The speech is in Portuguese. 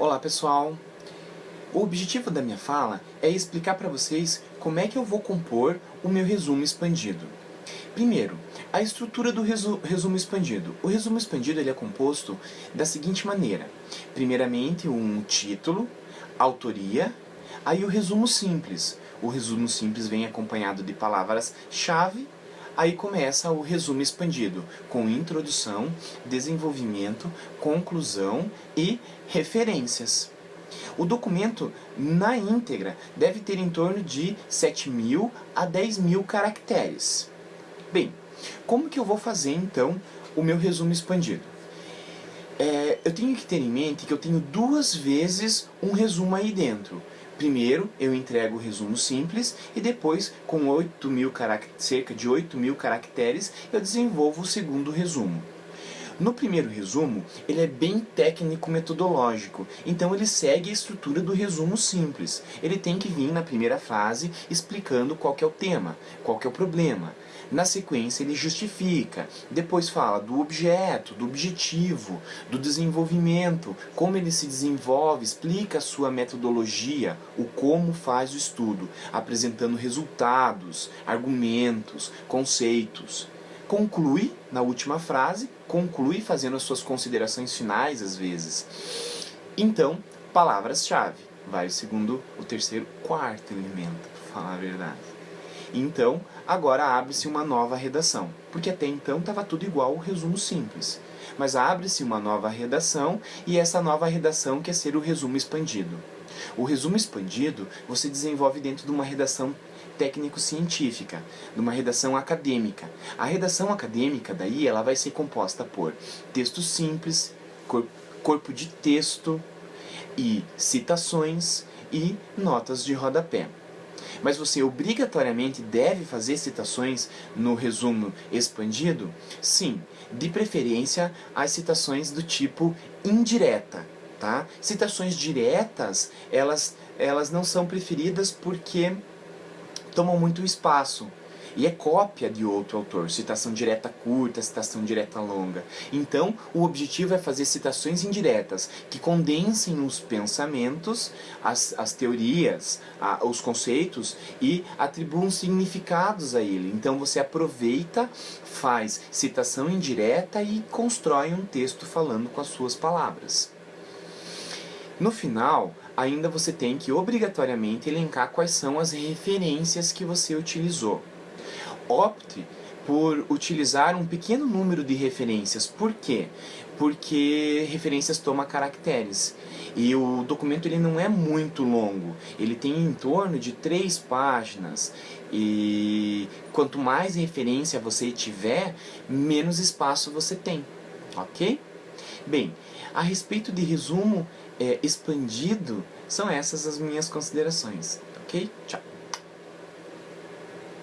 Olá pessoal! O objetivo da minha fala é explicar para vocês como é que eu vou compor o meu resumo expandido. Primeiro, a estrutura do resu resumo expandido. O resumo expandido ele é composto da seguinte maneira. Primeiramente, um título, autoria, aí o resumo simples. O resumo simples vem acompanhado de palavras-chave Aí começa o resumo expandido, com introdução, desenvolvimento, conclusão e referências. O documento, na íntegra, deve ter em torno de 7.000 a 10.000 caracteres. Bem, como que eu vou fazer, então, o meu resumo expandido? É, eu tenho que ter em mente que eu tenho duas vezes um resumo aí dentro. Primeiro, eu entrego o resumo simples e depois, com 8 mil cerca de 8 mil caracteres, eu desenvolvo o segundo resumo. No primeiro resumo, ele é bem técnico-metodológico, então ele segue a estrutura do resumo simples. Ele tem que vir na primeira fase explicando qual é o tema, qual é o problema. Na sequência ele justifica, depois fala do objeto, do objetivo, do desenvolvimento, como ele se desenvolve, explica a sua metodologia, o como faz o estudo, apresentando resultados, argumentos, conceitos conclui na última frase, conclui fazendo as suas considerações finais às vezes. Então, palavras-chave. Vai o segundo, o terceiro, quarto elemento, para falar a verdade. Então, agora abre-se uma nova redação, porque até então estava tudo igual o resumo simples. Mas abre-se uma nova redação e essa nova redação quer ser o resumo expandido. O resumo expandido você desenvolve dentro de uma redação técnico-científica, numa redação acadêmica. A redação acadêmica, daí, ela vai ser composta por texto simples, cor corpo de texto e citações e notas de rodapé. Mas você obrigatoriamente deve fazer citações no resumo expandido? Sim, de preferência as citações do tipo indireta. Tá? Citações diretas, elas, elas não são preferidas porque tomam muito espaço. E é cópia de outro autor, citação direta curta, citação direta longa. Então, o objetivo é fazer citações indiretas, que condensem os pensamentos, as, as teorias, a, os conceitos e atribuam significados a ele. Então, você aproveita, faz citação indireta e constrói um texto falando com as suas palavras. No final, ainda você tem que obrigatoriamente elencar quais são as referências que você utilizou. Opte por utilizar um pequeno número de referências. Por quê? Porque referências toma caracteres. E o documento ele não é muito longo. Ele tem em torno de três páginas. E quanto mais referência você tiver, menos espaço você tem. Ok? Bem, a respeito de resumo é, expandido, são essas as minhas considerações. Ok? Tchau!